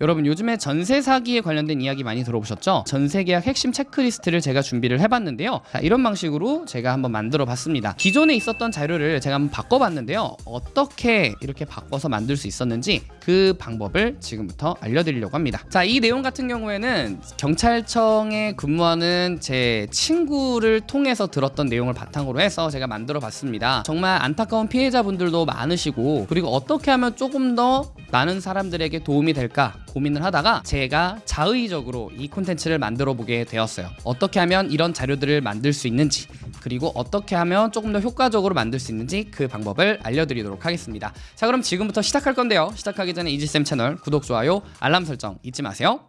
여러분 요즘에 전세 사기에 관련된 이야기 많이 들어보셨죠? 전세 계약 핵심 체크리스트를 제가 준비를 해봤는데요. 자, 이런 방식으로 제가 한번 만들어 봤습니다. 기존에 있었던 자료를 제가 한번 바꿔봤는데요. 어떻게 이렇게 바꿔서 만들 수 있었는지 그 방법을 지금부터 알려드리려고 합니다. 자, 이 내용 같은 경우에는 경찰청에 근무하는 제 친구를 통해서 들었던 내용을 바탕으로 해서 제가 만들어 봤습니다. 정말 안타까운 피해자분들도 많으시고 그리고 어떻게 하면 조금 더 많은 사람들에게 도움이 될까 고민을 하다가 제가 자의적으로 이 콘텐츠를 만들어 보게 되었어요. 어떻게 하면 이런 자료들을 만들 수 있는지 그리고 어떻게 하면 조금 더 효과적으로 만들 수 있는지 그 방법을 알려드리도록 하겠습니다. 자 그럼 지금부터 시작할 건데요. 시작하기 전에 이지쌤 채널 구독, 좋아요, 알람 설정 잊지 마세요.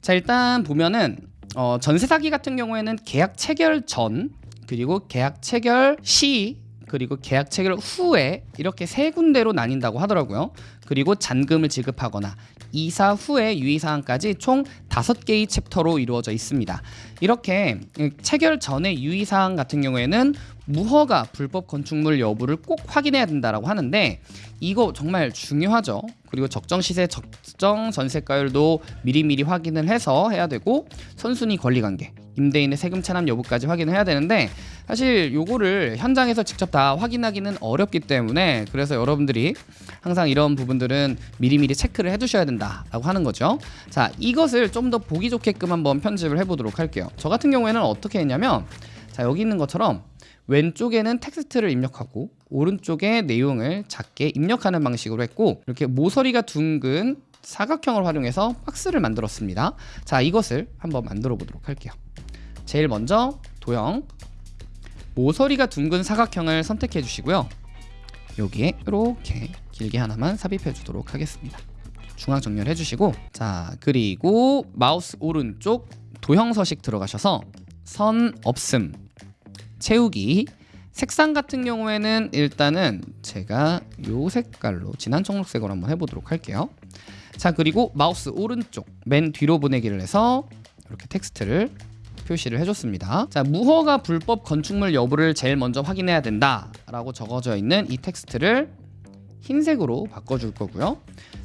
자 일단 보면은 어, 전세 사기 같은 경우에는 계약 체결 전 그리고 계약 체결 시 그리고 계약 체결 후에 이렇게 세 군데로 나뉜다고 하더라고요. 그리고 잔금을 지급하거나 이사 후에 유의사항까지 총 다섯 개의 챕터로 이루어져 있습니다. 이렇게 체결 전의 유의사항 같은 경우에는 무허가 불법 건축물 여부를 꼭 확인해야 된다라고 하는데 이거 정말 중요하죠. 그리고 적정 시세, 적정 전세가율도 미리미리 확인을 해서 해야 되고 선순위 권리관계, 임대인의 세금 차납 여부까지 확인을 해야 되는데 사실 요거를 현장에서 직접 다 확인하기는 어렵기 때문에 그래서 여러분들이 항상 이런 부분들은 미리미리 체크를 해두셔야 된다라고 하는 거죠. 자 이것을 좀 더 보기 좋게끔 한번 편집을 해보도록 할게요. 저 같은 경우에는 어떻게 했냐면 자 여기 있는 것처럼 왼쪽에는 텍스트를 입력하고 오른쪽에 내용을 작게 입력하는 방식으로 했고 이렇게 모서리가 둥근 사각형을 활용해서 박스를 만들었습니다. 자 이것을 한번 만들어 보도록 할게요. 제일 먼저 도형 모서리가 둥근 사각형을 선택해 주시고요. 여기에 이렇게 길게 하나만 삽입해 주도록 하겠습니다. 중앙 정렬해 주시고 자 그리고 마우스 오른쪽 도형 서식 들어가셔서 선 없음 채우기 색상 같은 경우에는 일단은 제가 요 색깔로 진한 청록색으로 한번 해보도록 할게요 자 그리고 마우스 오른쪽 맨 뒤로 보내기를 해서 이렇게 텍스트를 표시를 해줬습니다. 자 무허가 불법 건축물 여부를 제일 먼저 확인해야 된다 라고 적어져 있는 이 텍스트를 흰색으로 바꿔줄 거고요.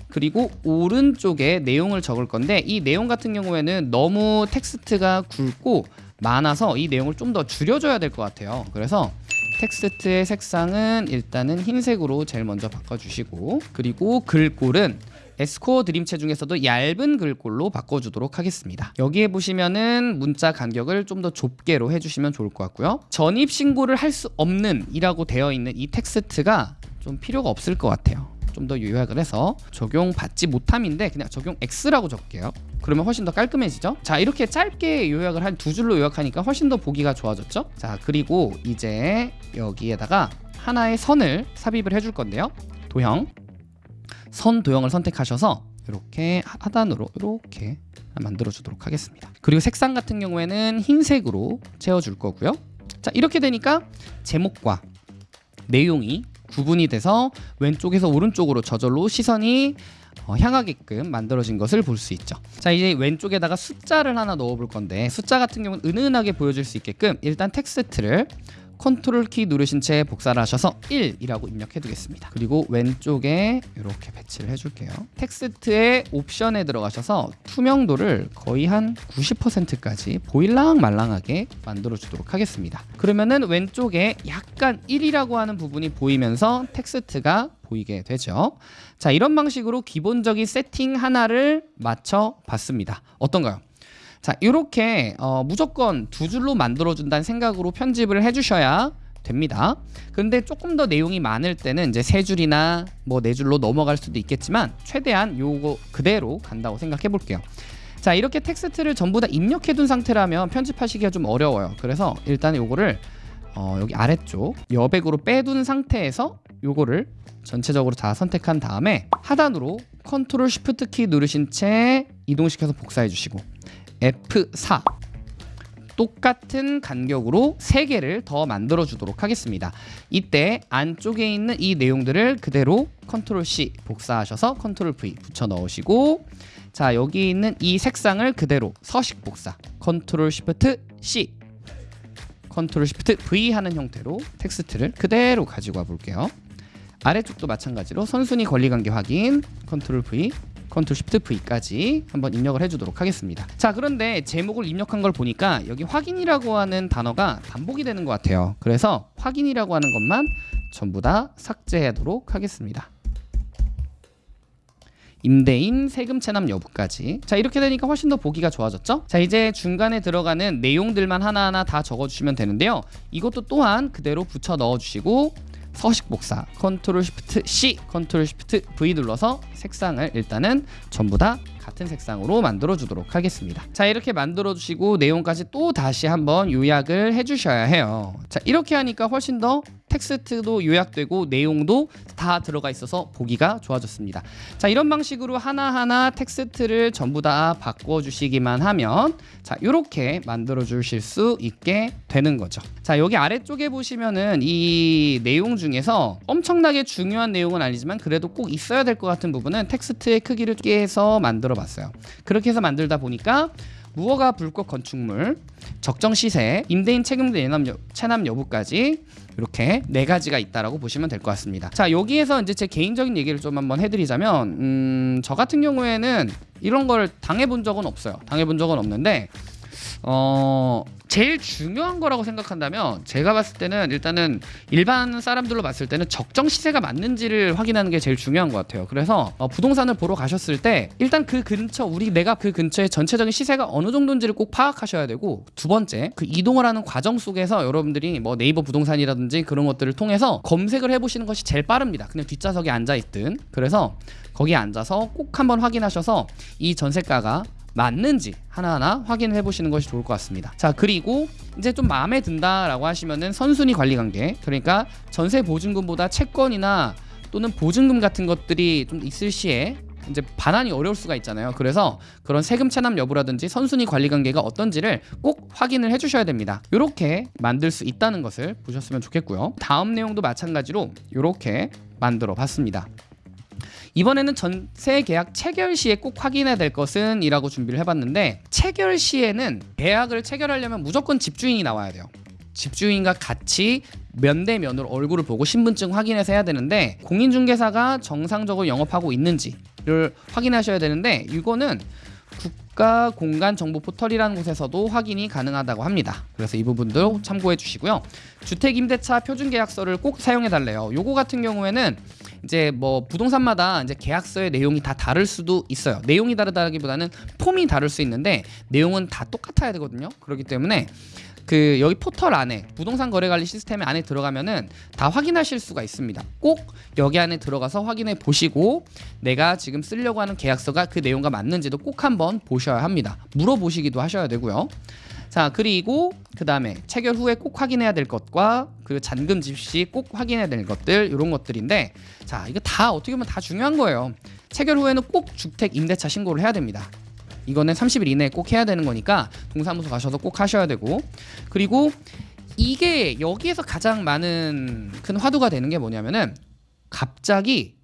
그리고 오른쪽에 내용을 적을 건데 이 내용 같은 경우에는 너무 텍스트가 굵고 많아서 이 내용을 좀 더 줄여줘야 될 것 같아요. 그래서 텍스트의 색상은 일단은 흰색으로 제일 먼저 바꿔주시고 그리고 글꼴은 에스코어 드림체 중에서도 얇은 글꼴로 바꿔주도록 하겠습니다. 여기에 보시면은 문자 간격을 좀 더 좁게로 해주시면 좋을 것 같고요. 전입 신고를 할 수 없는 이라고 되어 있는 이 텍스트가 좀 필요가 없을 것 같아요. 좀 더 요약을 해서 적용받지 못함인데 그냥 적용 X라고 적게요. 그러면 훨씬 더 깔끔해지죠? 자 이렇게 짧게 요약을 한 두 줄로 요약하니까 훨씬 더 보기가 좋아졌죠? 자 그리고 이제 여기에다가 하나의 선을 삽입을 해줄 건데요. 도형 선 도형을 선택하셔서 이렇게 하단으로 이렇게 만들어 주도록 하겠습니다. 그리고 색상 같은 경우에는 흰색으로 채워 줄 거고요. 자 이렇게 되니까 제목과 내용이 구분이 돼서 왼쪽에서 오른쪽으로 저절로 시선이 어, 향하게끔 만들어진 것을 볼 수 있죠. 자 이제 왼쪽에다가 숫자를 하나 넣어 볼 건데 숫자 같은 경우는 은은하게 보여줄 수 있게끔 일단 텍스트를 컨트롤 키 누르신 채 복사를 하셔서 1이라고 입력해 두겠습니다. 그리고 왼쪽에 이렇게 배치를 해줄게요. 텍스트의 옵션에 들어가셔서 투명도를 거의 한 90%까지 보일랑 말랑하게 만들어 주도록 하겠습니다. 그러면은 왼쪽에 약간 1이라고 하는 부분이 보이면서 텍스트가 보이게 되죠. 자 이런 방식으로 기본적인 세팅 하나를 맞춰 봤습니다. 어떤가요? 자 이렇게 어, 무조건 두 줄로 만들어준다는 생각으로 편집을 해주셔야 됩니다. 근데 조금 더 내용이 많을 때는 이제 세 줄이나 뭐 네 줄로 넘어갈 수도 있겠지만 최대한 요거 그대로 간다고 생각해 볼게요. 자 이렇게 텍스트를 전부 다 입력해 둔 상태라면 편집하시기가 좀 어려워요. 그래서 일단 요거를 어, 여기 아래쪽 여백으로 빼둔 상태에서 요거를 전체적으로 다 선택한 다음에 하단으로 컨트롤 쉬프트 키 누르신 채 이동시켜서 복사해 주시고 F4 똑같은 간격으로 3개를 더 만들어 주도록 하겠습니다. 이때 안쪽에 있는 이 내용들을 그대로 컨트롤 C 복사하셔서 컨트롤 V 붙여 넣으시고 자 여기 있는 이 색상을 그대로 서식 복사 컨트롤 쉬프트 C 컨트롤 쉬프트 V 하는 형태로 텍스트를 그대로 가지고 와 볼게요. 아래쪽도 마찬가지로 선순위 권리관계 확인 컨트롤 V 컨트롤 쉬프트 V까지 한번 입력을 해주도록 하겠습니다. 자 그런데 제목을 입력한 걸 보니까 여기 확인이라고 하는 단어가 반복이 되는 것 같아요. 그래서 확인이라고 하는 것만 전부 다 삭제하도록 하겠습니다. 임대인 세금 체납 여부까지 자 이렇게 되니까 훨씬 더 보기가 좋아졌죠 자 이제 중간에 들어가는 내용들만 하나하나 다 적어주시면 되는데요 이것도 또한 그대로 붙여 넣어주시고 서식 복사 컨트롤 쉬프트 C 컨트롤 쉬프트 V 눌러서 색상을 일단은 전부 다 같은 색상으로 만들어 주도록 하겠습니다. 자 이렇게 만들어 주시고 내용까지 또 다시 한번 요약을 해 주셔야 해요. 자 이렇게 하니까 훨씬 더 텍스트도 요약되고 내용도 다 들어가 있어서 보기가 좋아졌습니다. 자 이런 방식으로 하나하나 텍스트를 전부 다 바꿔 주시기만 하면 자 이렇게 만들어 주실 수 있게 되는 거죠. 자 여기 아래쪽에 보시면은 이 내용 중에서 엄청나게 중요한 내용은 아니지만 그래도 꼭 있어야 될 것 같은 부분은 텍스트의 크기를 깨서 만들어 봤어요. 그렇게 해서 만들다 보니까 무허가 불법 건축물, 적정 시세, 임대인 책임 내남 여, 체납 여부까지 이렇게 네 가지가 있다라고 보시면 될 것 같습니다. 자 여기에서 이제 제 개인적인 얘기를 좀 한번 해드리자면 음, 저 같은 경우에는 이런 걸 당해본 적은 없어요. 당해본 적은 없는데 어 제일 중요한 거라고 생각한다면 제가 봤을 때는 일단은 일반 사람들로 봤을 때는 적정 시세가 맞는지를 확인하는 게 제일 중요한 것 같아요. 그래서 어, 부동산을 보러 가셨을 때 일단 그 근처 우리 내가 그 근처의 전체적인 시세가 어느 정도인지를 꼭 파악하셔야 되고 두 번째 그 이동을 하는 과정 속에서 여러분들이 뭐 네이버 부동산이라든지 그런 것들을 통해서 검색을 해보시는 것이 제일 빠릅니다. 그냥 뒷좌석에 앉아 있든 그래서 거기에 앉아서 꼭 한번 확인하셔서 이 전세가가 맞는지 하나하나 확인해 보시는 것이 좋을 것 같습니다. 자, 그리고 이제 좀 마음에 든다라고 하시면은 선순위 관리 관계. 그러니까 전세 보증금보다 채권이나 또는 보증금 같은 것들이 좀 있을 시에 이제 반환이 어려울 수가 있잖아요. 그래서 그런 세금 체납 여부라든지 선순위 관리 관계가 어떤지를 꼭 확인을 해 주셔야 됩니다. 이렇게 만들 수 있다는 것을 보셨으면 좋겠고요. 다음 내용도 마찬가지로 이렇게 만들어 봤습니다. 이번에는 전세 계약 체결 시에 꼭 확인해야 될 것은 이라고 준비를 해봤는데 체결 시에는 계약을 체결하려면 무조건 집주인이 나와야 돼요. 집주인과 같이 면대면으로 얼굴을 보고 신분증 확인해서 해야 되는데 공인중개사가 정상적으로 영업하고 있는지를 확인하셔야 되는데 이거는 국가 공간 정보 포털이라는 곳에서도 확인이 가능하다고 합니다. 그래서 이 부분도 참고해 주시고요. 주택 임대차 표준 계약서를 꼭 사용해 달래요. 요거 같은 경우에는 이제 뭐 부동산마다 이제 계약서의 내용이 다 다를 수도 있어요. 내용이 다르다기보다는 폼이 다를 수 있는데 내용은 다 똑같아야 되거든요. 그렇기 때문에 그 여기 포털 안에 부동산 거래 관리 시스템 안에 들어가면은 다 확인하실 수가 있습니다. 꼭 여기 안에 들어가서 확인해 보시고 내가 지금 쓰려고 하는 계약서가 그 내용과 맞는지도 꼭 한번 보셔야 합니다. 물어보시기도 하셔야 되고요. 자 그리고 그 다음에 체결 후에 꼭 확인해야 될 것과 그 잔금 집시 꼭 확인해야 될 것들 이런 것들인데 자 이거 다 어떻게 보면 다 중요한 거예요. 체결 후에는 꼭 주택 임대차 신고를 해야 됩니다. 이거는 30일 이내에 꼭 해야 되는 거니까 동사무소 가셔서 꼭 하셔야 되고 그리고 이게 여기에서 가장 많은 큰 화두가 되는 게 뭐냐면은 갑자기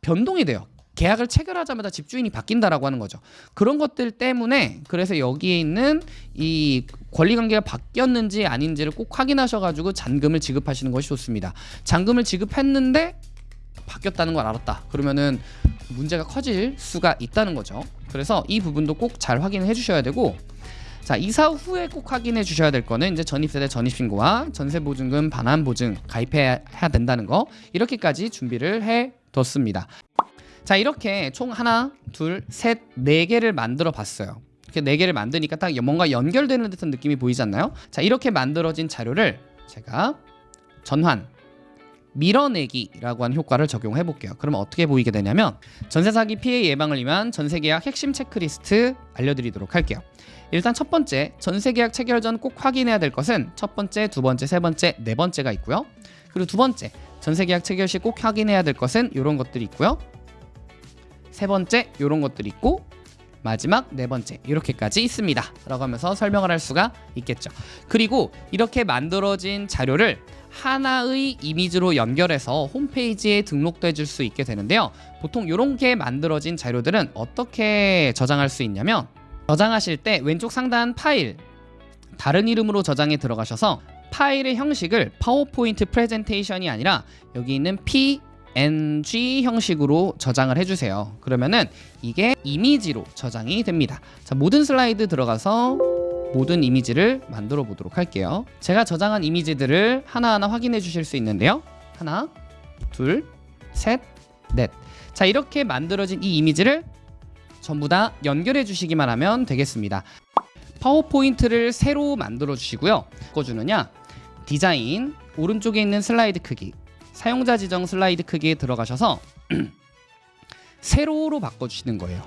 변동이 돼요. 계약을 체결하자마자 집주인이 바뀐다라고 하는 거죠. 그런 것들 때문에 그래서 여기에 있는 이 권리 관계가 바뀌었는지 아닌지를 꼭 확인하셔가지고 잔금을 지급하시는 것이 좋습니다. 잔금을 지급했는데 바뀌었다는 걸 알았다. 그러면은 문제가 커질 수가 있다는 거죠. 그래서 이 부분도 꼭 잘 확인해 주셔야 되고 자 이사 후에 꼭 확인해 주셔야 될 거는 이제 전입세대 전입신고와 전세보증금 반환보증 가입해야 된다는 거 이렇게까지 준비를 해 뒀습니다. 자 이렇게 총 하나 둘셋네 개를 만들어 봤어요. 이렇게 네 개를 만드니까 딱 뭔가 연결되는 듯한 느낌이 보이지 않나요? 자 이렇게 만들어진 자료를 제가 전환 밀어내기라고 하는 효과를 적용해 볼게요. 그러면 어떻게 보이게 되냐면 전세 사기 피해 예방을 위한 전세 계약 핵심 체크리스트 알려드리도록 할게요. 일단 첫 번째 전세 계약 체결 전 꼭 확인해야 될 것은 첫 번째, 두 번째, 세 번째, 네 번째가 있고요. 그리고 두 번째 전세 계약 체결 시 꼭 확인해야 될 것은 이런 것들이 있고요. 세 번째 이런 것들이 있고 마지막 네 번째 이렇게까지 있습니다. 라고 하면서 설명을 할 수가 있겠죠. 그리고 이렇게 만들어진 자료를 하나의 이미지로 연결해서 홈페이지에 등록돼 줄 수 있게 되는데요. 보통 이렇게 만들어진 자료들은 어떻게 저장할 수 있냐면 저장하실 때 왼쪽 상단 파일 다른 이름으로 저장에 들어가셔서 파일의 형식을 파워포인트 프레젠테이션이 아니라 여기 있는 PNG 형식으로 저장을 해주세요. 그러면은 이게 이미지로 저장이 됩니다. 자, 모든 슬라이드 들어가서 모든 이미지를 만들어 보도록 할게요. 제가 저장한 이미지들을 하나하나 확인해 주실 수 있는데요. 하나, 둘, 셋, 넷. 자, 이렇게 만들어진 이 이미지를 전부 다 연결해 주시기만 하면 되겠습니다. 파워포인트를 새로 만들어 주시고요. 바꿔주느냐? 디자인 오른쪽에 있는 슬라이드 크기 사용자 지정 슬라이드 크기에 들어가셔서 세로로 바꿔주시는 거예요.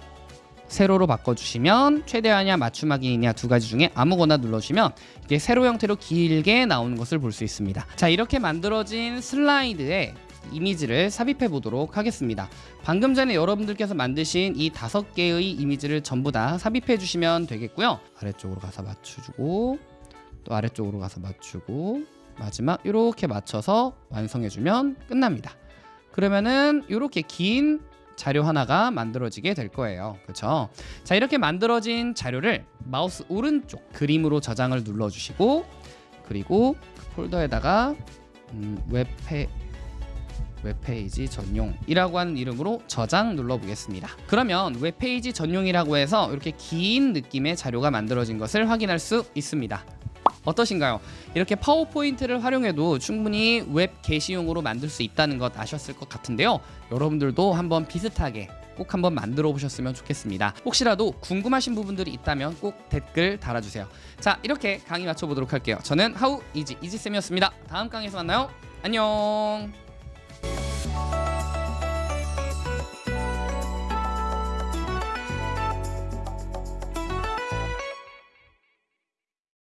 세로로 바꿔주시면 최대화냐 맞춤하기냐 두 가지 중에 아무거나 눌러주시면 이게 세로 형태로 길게 나오는 것을 볼 수 있습니다. 자 이렇게 만들어진 슬라이드에 이미지를 삽입해 보도록 하겠습니다. 방금 전에 여러분들께서 만드신 이 다섯 개의 이미지를 전부 다 삽입해 주시면 되겠고요. 아래쪽으로 가서 맞춰주고 또 아래쪽으로 가서 맞추고 마지막 이렇게 맞춰서 완성해 주면 끝납니다. 그러면은 이렇게 긴 자료 하나가 만들어지게 될 거예요. 그렇죠? 자, 이렇게 만들어진 자료를 마우스 오른쪽 그림으로 저장을 눌러 주시고 그리고 그 폴더에다가 음, 웹페 웹페이지 전용이라고 하는 이름으로 저장 눌러 보겠습니다. 그러면 웹페이지 전용이라고 해서 이렇게 긴 느낌의 자료가 만들어진 것을 확인할 수 있습니다. 어떠신가요? 이렇게 파워포인트를 활용해도 충분히 웹 게시용으로 만들 수 있다는 것 아셨을 것 같은데요. 여러분들도 한번 비슷하게 꼭 한번 만들어 보셨으면 좋겠습니다. 혹시라도 궁금하신 부분들이 있다면 꼭 댓글 달아주세요. 자, 이렇게 강의 마쳐보도록 할게요. 저는 하우 이지 이지쌤이었습니다. 다음 강의에서 만나요. 안녕.